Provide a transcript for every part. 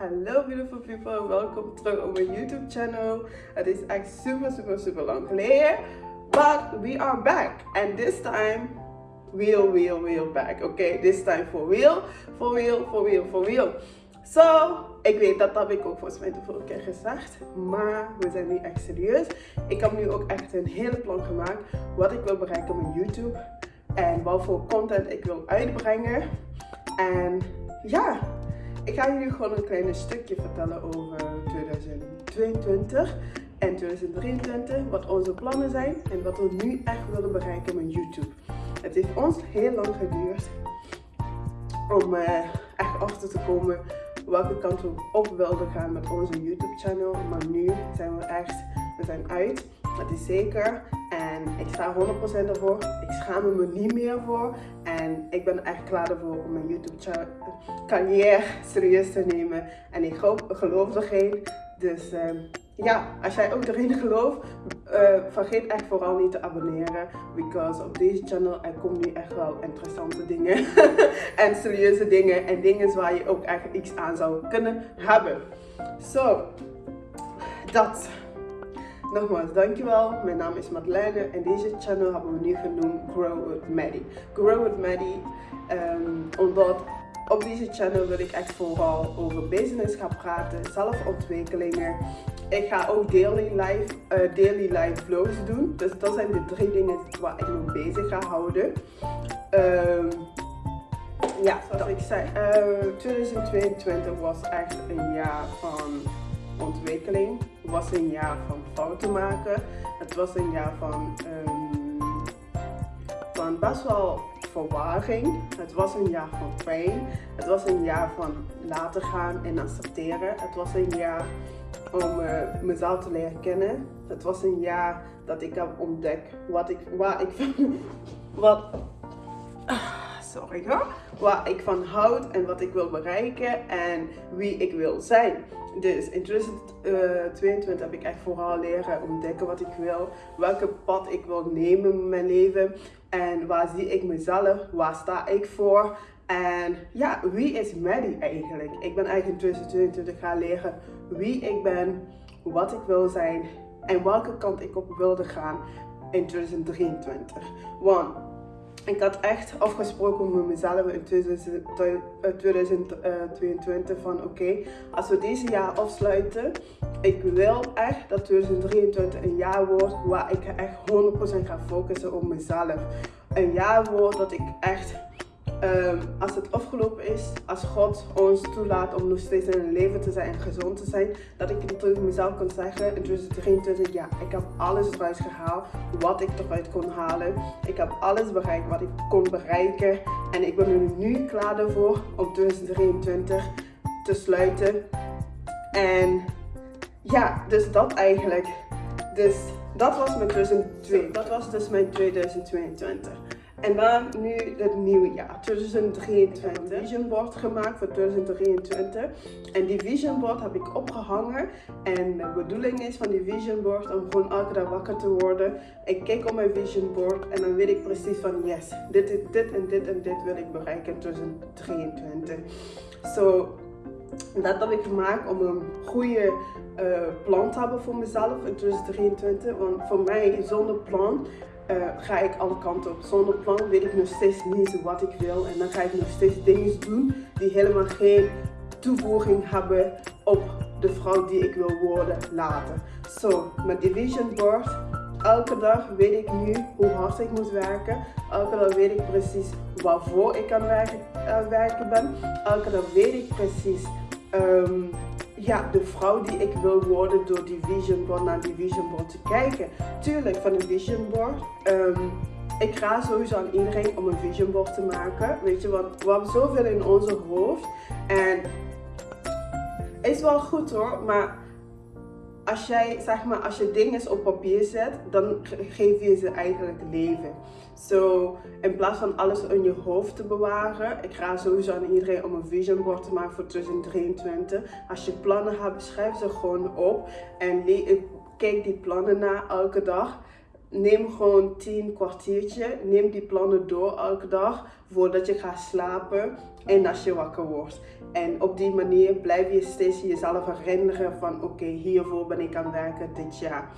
Hallo beautiful people, welkom terug op mijn YouTube channel. Het is echt super super super lang geleden, but we are back. And this time, real real real back. Oké, this time for real, for real, for real, for real. So, ik weet dat dat ik ook volgens mij de vorige keer gezegd, maar we zijn nu echt serieus. Ik heb nu ook echt een hele plan gemaakt wat ik wil bereiken met YouTube en wat voor content ik wil uitbrengen. En ja, ik ga jullie gewoon een klein stukje vertellen over 2022 en 2023, wat onze plannen zijn en wat we nu echt willen bereiken met YouTube. Het heeft ons heel lang geduurd om uh, echt achter te komen welke kant we op wilden gaan met onze YouTube channel. Maar nu zijn we echt, we zijn uit. Dat is zeker. En ik sta 100% ervoor. Ik schaam me niet meer voor. En ik ben echt klaar ervoor om mijn YouTube carrière serieus te nemen. En ik geloof erin. Dus uh, ja, als jij ook erin gelooft, uh, vergeet echt vooral niet te abonneren. Because op deze channel er komen nu echt wel interessante dingen. en serieuze dingen. En dingen waar je ook echt iets aan zou kunnen hebben. Zo, dat. Nogmaals, dankjewel. Mijn naam is Madeleine en deze channel hebben we nu genoemd Grow with Maddie. Grow with Maddie, um, omdat op deze channel wil ik echt vooral over business gaan praten, zelfontwikkelingen. Ik ga ook daily life, uh, daily life vlogs doen. Dus dat zijn de drie dingen waar ik me bezig ga houden. Um, ja, zoals ik zei, uh, 2022 was echt een jaar van ontwikkeling. Het was een jaar van fouten maken. Het was een jaar van, um, van best wel verwarring. Het was een jaar van pijn. Het was een jaar van laten gaan en accepteren. Het was een jaar om uh, mezelf te leren kennen. Het was een jaar dat ik heb ontdekt wat ik, waar ik wat, hoor, waar ik van houd en wat ik wil bereiken en wie ik wil zijn. Dus in 2022 heb ik echt vooral leren ontdekken wat ik wil, welke pad ik wil nemen in mijn leven en waar zie ik mezelf, waar sta ik voor en ja, wie is Maddie eigenlijk? Ik ben eigenlijk in 2022 gaan leren wie ik ben, wat ik wil zijn en welke kant ik op wilde gaan in 2023. Want ik had echt afgesproken met mezelf in 2022 van oké, als we deze jaar afsluiten, ik wil echt dat 2023 een jaar wordt waar ik echt 100% ga focussen op mezelf. Een jaar wordt dat ik echt Um, als het afgelopen is, als God ons toelaat om nog steeds in een leven te zijn en gezond te zijn, dat ik tegen mezelf kan zeggen in 2023, ja, ik heb alles eruit gehaald wat ik eruit kon halen. Ik heb alles bereikt wat ik kon bereiken en ik ben er nu klaar ervoor om 2023 te sluiten. En ja, dus dat eigenlijk. Dus dat was mijn 2022. Dat was dus mijn 2022. En dan nu het nieuwe jaar, 2023. Een vision board gemaakt voor 2023. En die vision board heb ik opgehangen. En de bedoeling is van die vision board om gewoon elke dag wakker te worden. Ik kijk op mijn vision board en dan weet ik precies van yes, dit, dit, dit en dit en dit wil ik bereiken in 2023. So, dat heb ik gemaakt om een goede uh, plan te hebben voor mezelf in 2023. Want voor mij, zonder plan, uh, ga ik alle kanten op. Zonder plan weet ik nog steeds niet wat ik wil. En dan ga ik nog steeds dingen doen die helemaal geen toevoeging hebben op de vrouw die ik wil worden later. Zo, so, met die vision board, elke dag weet ik nu hoe hard ik moet werken. Elke dag weet ik precies waarvoor ik aan werken, ben. Elke dag weet ik precies um, ja, de vrouw die ik wil worden door die vision board naar die vision board te kijken. Tuurlijk, van een vision board. Um, ik ga sowieso aan iedereen om een vision board te maken. Weet je, want we hebben zoveel in onze hoofd. En is wel goed hoor, maar als jij, zeg maar, als je dingen op papier zet, dan geef je ze eigenlijk leven. So, in plaats van alles in je hoofd te bewaren, ik ga sowieso aan iedereen om een vision board te maken voor 2023. Als je plannen hebt, schrijf ze gewoon op en kijk die plannen na elke dag. Neem gewoon 10 kwartiertje, neem die plannen door elke dag voordat je gaat slapen en als je wakker wordt. En op die manier blijf je steeds jezelf herinneren van oké, hiervoor ben ik aan het werken dit jaar.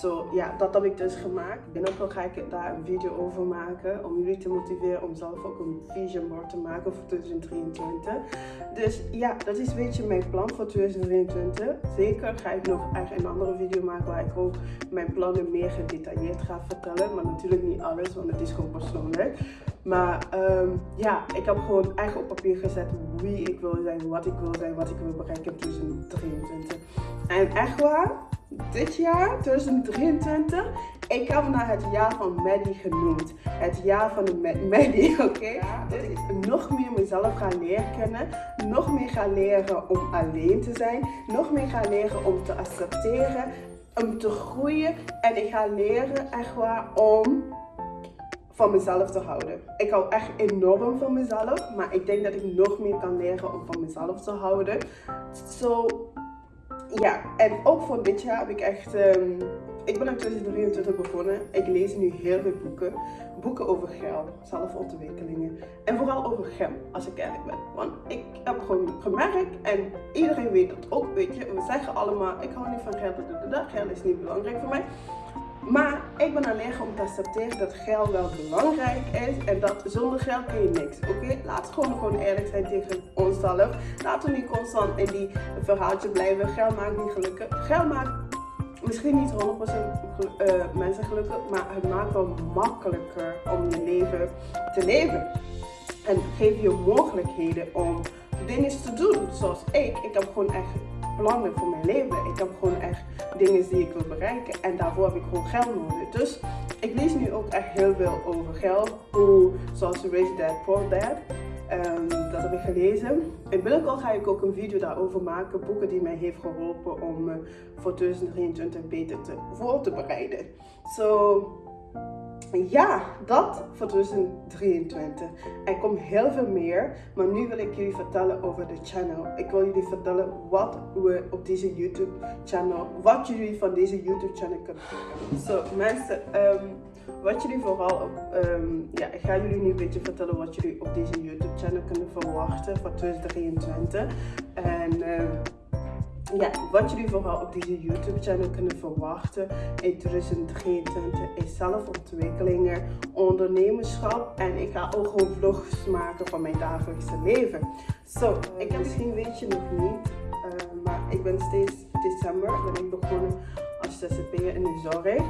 Zo ja, dat heb ik dus gemaakt. Binnenkort ga ik daar een video over maken om jullie te motiveren om zelf ook een vision board te maken voor 2023. Dus ja, dat is een beetje mijn plan voor 2023. Zeker ga ik nog een andere video maken waar ik ook mijn plannen meer gedetailleerd ga vertellen. Maar natuurlijk niet alles, want het is gewoon persoonlijk. Maar um, ja, ik heb gewoon echt op papier gezet wie ik wil zijn, wat ik wil zijn, wat ik wil bereiken in 2023. En echt waar, dit jaar, 2023, ik heb naar het jaar van Maddie genoemd. Het jaar van de Maddie, oké? Okay? dat ik nog meer mezelf ga leren kennen. Nog meer ga leren om alleen te zijn. Nog meer ga leren om te accepteren. Om te groeien. En ik ga leren echt waar om van mezelf te houden. Ik hou echt enorm van mezelf, maar ik denk dat ik nog meer kan leren om van mezelf te houden. Zo, ja, en ook voor dit jaar heb ik echt. Um, ik ben in 2023 begonnen. Ik lees nu heel veel boeken. Boeken over geld, zelfontwikkelingen. En vooral over geld, als ik eerlijk ben. Want ik heb gewoon gemerkt, en iedereen weet dat ook, weet je. We zeggen allemaal, ik hou niet van geld, geld is niet belangrijk voor mij. Maar ik ben alleen om te accepteren dat geld wel belangrijk is en dat zonder geld kun je niks. Oké, laten we gewoon, gewoon eerlijk zijn tegen onszelf. Laten we niet constant in die verhaaltje blijven. Geld maakt niet gelukkig. Geld maakt misschien niet 100% uh, eh, mensen gelukkig, maar het maakt wel makkelijker om je leven te leven. En geeft je mogelijkheden om dingen te doen. Zoals ik. Ik heb gewoon echt plannen voor mijn leven. Ik heb gewoon echt dingen die ik wil bereiken. En daarvoor heb ik gewoon geld nodig. Dus ik lees nu ook echt heel veel over geld. Hoe, zoals Rich Dad, Poor Dad. Um, dat heb ik gelezen. En binnenkort ga ik ook een video daarover maken. Boeken die mij heeft geholpen om uh, voor 2023 beter te, voor te bereiden. Zo, ja, dat voor 2023. Er komt heel veel meer, maar nu wil ik jullie vertellen over de channel. Ik wil jullie vertellen wat we op deze YouTube channel, wat jullie van deze YouTube channel kunnen Zo so, mensen, um, wat jullie vooral op, um, ja, ik ga jullie nu een beetje vertellen wat jullie op deze YouTube channel kunnen verwachten voor 2023. En um, ja, wat jullie vooral op deze YouTube channel kunnen verwachten in 2023 is zelfontwikkelingen, ondernemerschap en ik ga ook gewoon vlogs maken van mijn dagelijkse leven. Zo, ik misschien weet je nog niet, uh, maar ik ben steeds december ben ik begonnen als zzp'er in de zorg.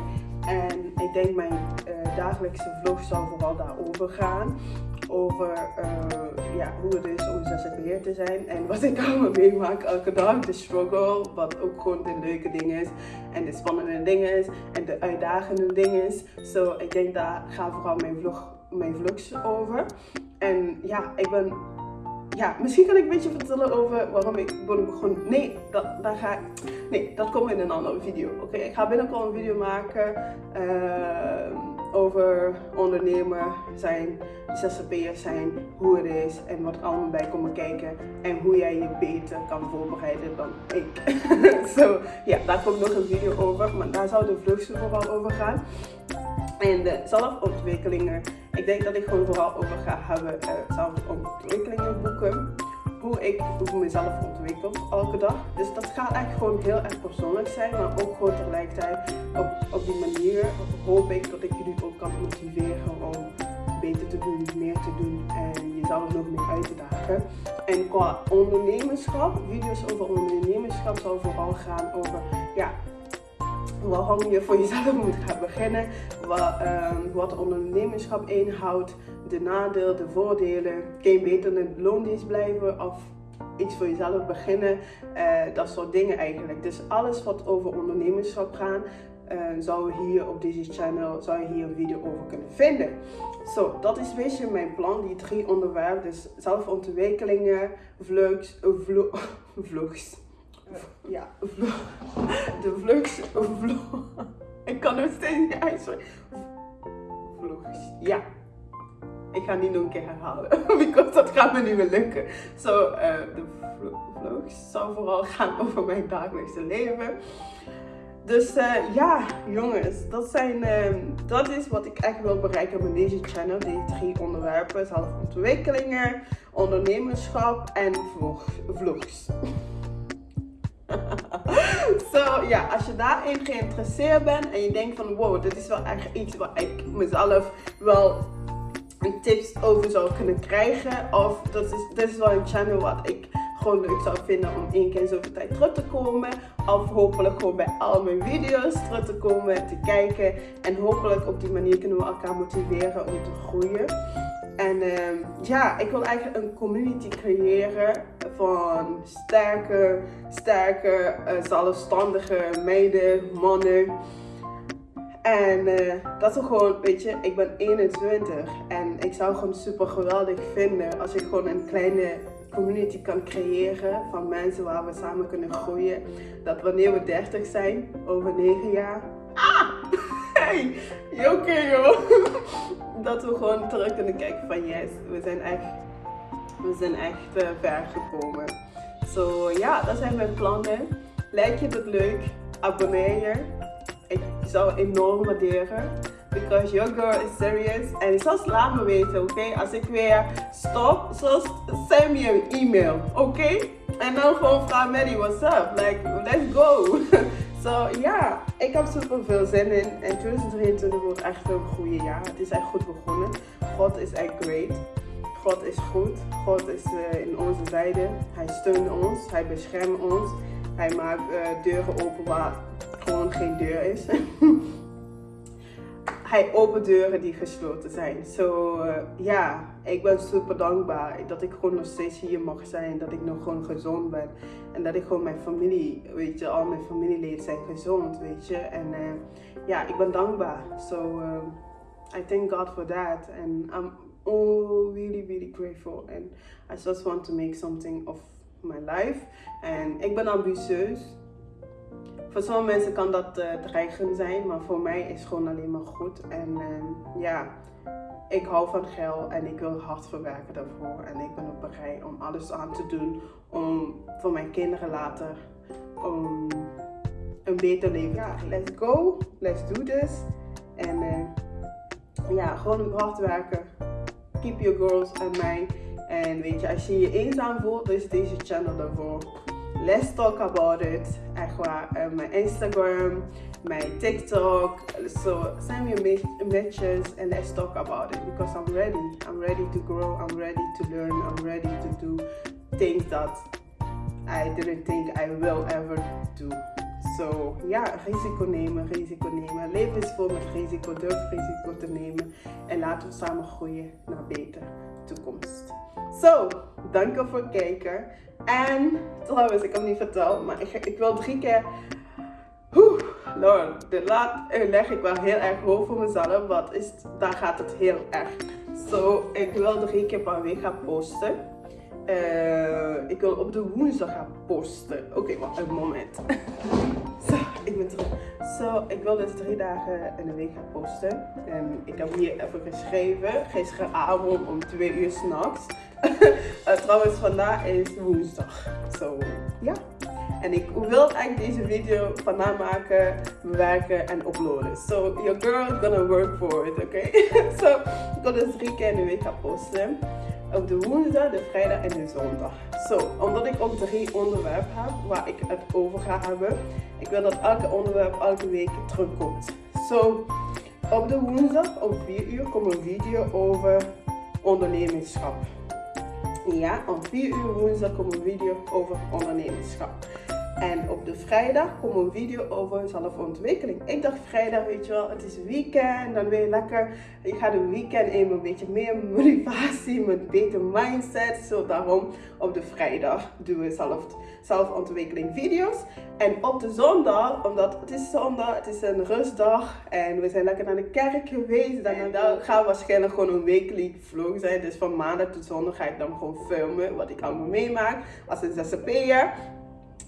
En ik denk mijn uh, dagelijkse vlog zal vooral daarover gaan over uh, ja, hoe het is om zzp'er te zijn en wat ik allemaal meemaak elke dag. De struggle, wat ook gewoon de leuke ding is en de spannende dingen is en de uitdagende dingen is. Zo, ik denk daar gaat vooral mijn, vlog, mijn vlogs over. En ja, ik ben ja, misschien kan ik een beetje vertellen over waarom ik ben. Nee, dat, daar ga ik, nee, dat komt in een andere video. Oké, ik ga binnenkort een video maken. Uh, over ondernemer zijn, zzp'er zijn, hoe het is en wat allemaal bij komen kijken. En hoe jij je beter kan voorbereiden dan ik. ja, daar komt nog een video over, maar daar zou de vlucht vooral over gaan. En de zelfontwikkelingen, ik denk dat ik gewoon vooral over ga hebben uh, zelfontwikkelingen ik hoe mezelf ontwikkel elke dag. Dus dat gaat eigenlijk gewoon heel erg persoonlijk zijn, maar ook gewoon tegelijkertijd op, op die manier hoop ik dat ik jullie ook kan motiveren om beter te doen, meer te doen en jezelf nog meer uit te dagen. En qua ondernemerschap, video's over ondernemerschap zal vooral gaan over ja, waarom je voor jezelf moet gaan beginnen, wat, um, wat ondernemerschap inhoudt, de nadelen, de voordelen. Kun je beter loondienst blijven of iets voor jezelf beginnen, uh, dat soort dingen eigenlijk. Dus alles wat over ondernemerschap gaat, uh, zou je hier op deze channel zou je hier een video over kunnen vinden. Zo, dat is een beetje mijn plan, die drie onderwerpen. Dus zelfontwikkelingen, vlogs, vlo vlogs. Ja. De vlogs, vlog. Ik kan het steeds niet uitspreken. Vlogs, ja. Ik ga niet nog een keer herhalen, because dat gaat me niet meer lukken. Zo, uh, de vlogs zou vooral gaan over mijn dagelijkse leven. Dus uh, ja, jongens, dat, zijn, uh, dat is wat ik echt wil bereiken met deze channel. Die drie onderwerpen, zelfontwikkelingen, ondernemerschap en vlog, vlogs. so, ja, als je daarin geïnteresseerd bent en je denkt van wow, dit is wel echt iets waar ik mezelf wel tips over zou kunnen krijgen. Of dat is, dit is wel een channel wat ik gewoon leuk zou vinden om één keer in zoveel tijd terug te komen. Of hopelijk gewoon bij al mijn video's terug te komen, te kijken. En hopelijk op die manier kunnen we elkaar motiveren om te groeien. En ehm, ja, ik wil eigenlijk een community creëren van sterke, sterke, uh, zelfstandige meiden, mannen. En uh, dat is gewoon, weet je, ik ben 21 en ik zou gewoon super geweldig vinden als ik gewoon een kleine community kan creëren van mensen waar we samen kunnen groeien. Dat wanneer we 30 zijn, over 9 jaar. Ah! Hey! Oké joh! Dat we gewoon terug kunnen kijken van yes, we zijn echt, we zijn echt uh, ver gekomen. Zo ja, dat zijn mijn plannen. Lijkt je het leuk? Abonneer je. Ik zou enorm waarderen because your girl is serious. En zelfs laat me weten, oké? Als ik weer stop, zoals send me een e-mail, oké? En dan gewoon vraag Maddie, what's up? Like, let's go. so ja, ik heb super veel zin in. En 2023 wordt echt een goede jaar. Het is echt goed begonnen. God is echt great. God is goed. God is uh, in onze zijde. Hij steunt ons. Hij beschermt ons. Hij maakt uh, deuren open waar gewoon geen deur is. hij opent deuren die gesloten zijn. Zo uh, ja, ik ben super dankbaar dat ik gewoon nog steeds hier mag zijn. Dat ik nog gewoon gezond ben. En dat ik gewoon mijn familie, weet je, al mijn familieleden zijn gezond, weet je. En ja, ik ben dankbaar. So uh, I thank God for that. And I'm oh, really, really grateful. And I just want to make something of my life. En ik ben ambitieus. Voor sommige mensen kan dat uh, dreigend zijn, maar voor mij is het gewoon alleen maar goed. En uh, ja, ik hou van geld en ik wil hard verwerken daarvoor. En ik ben ook bereid om alles aan te doen om voor mijn kinderen later um, een beter leven. Ja, let's go, let's do this. En uh, ja, gewoon hard werken. Keep your girls en mij. En weet je, als je je eenzaam voelt, is deze channel daarvoor let's talk about it. Echt waar. Mijn Instagram, mijn TikTok. So send me messages and let's talk about it because I'm ready. I'm ready to grow. I'm ready to learn. I'm ready to do things that I didn't think I will ever do. So ja, risico nemen, risico nemen. Leven is vol met risico. Durf risico te nemen. En laten we samen groeien naar beter toekomst. Zo, dank voor het kijken. En trouwens, ik heb niet verteld, maar ik, ik wil drie keer. Oeh, Lord, dit laat, leg ik wel heel erg hoog voor mezelf, want is, daar gaat het heel erg. Zo, ik wil drie keer per week gaan posten. Uh, ik wil op de woensdag gaan posten. Oké, okay, wacht een moment. Ik ben terug. Zo, ik wil dus drie dagen in de week gaan posten. En ik heb hier even geschreven, gisteravond om twee uur s'nachts. uh, trouwens, vandaag is woensdag. Zo, ja. En ik wil eigenlijk deze video vandaag maken, bewerken en uploaden. So, your girl is gonna work for it, oké? Okay? so, ik wil dus drie keer in de week gaan posten. Op de woensdag, de vrijdag en de zondag. Zo, omdat ik ook drie onderwerpen heb waar ik het over ga hebben. Ik wil dat elke onderwerp elke week terugkomt. Zo, op de woensdag om 4 uur komt een video over ondernemerschap. Ja, om 4 uur woensdag komt een video over ondernemerschap. En op de vrijdag komt een video over zelfontwikkeling. Ik dacht vrijdag, weet je wel, het is weekend, dan weer lekker. Ik ga de weekend in een beetje meer motivatie, met beter mindset. Zo daarom op de vrijdag doen we zelf, zelfontwikkeling video's. En op de zondag, omdat het is zondag, het is een rustdag en we zijn lekker naar de kerk geweest. Dan, dan gaan waarschijnlijk gewoon een wekelijks vlog zijn. Dus van maandag tot zondag ga ik dan gewoon filmen wat ik allemaal meemaak als een zzp'er.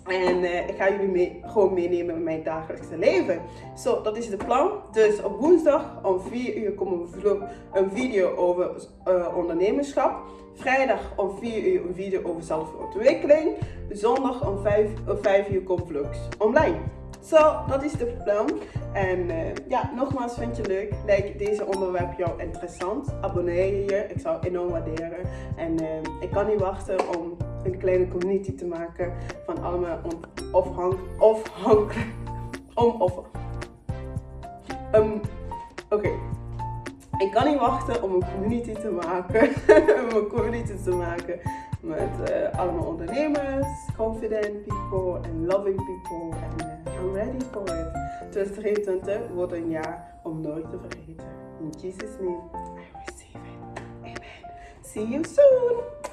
En uh, ik ga jullie mee, gewoon meenemen in mijn dagelijkse leven. Zo, dat is de plan. Dus op woensdag om 4 uur komt een video over uh, ondernemerschap. Vrijdag om 4 uur een video over zelfontwikkeling. Zondag om 5, om 5 uur komt vlogs online. Zo, dat is de plan. En eh, ja, nogmaals, vind je leuk? Lijkt deze onderwerp jou interessant? Abonneer je je, ik zou enorm waarderen. En eh, ik kan niet wachten om een kleine community te maken van allemaal afhankelijk. Om of. Um, Oké. Ik kan niet wachten om een community te maken. om een community te maken met uh, allemaal ondernemers, confident people en loving people. En uh, I'm ready for it. 2023 wordt een jaar om nooit te vergeten. In Jesus' name, I receive it. Amen. See you soon.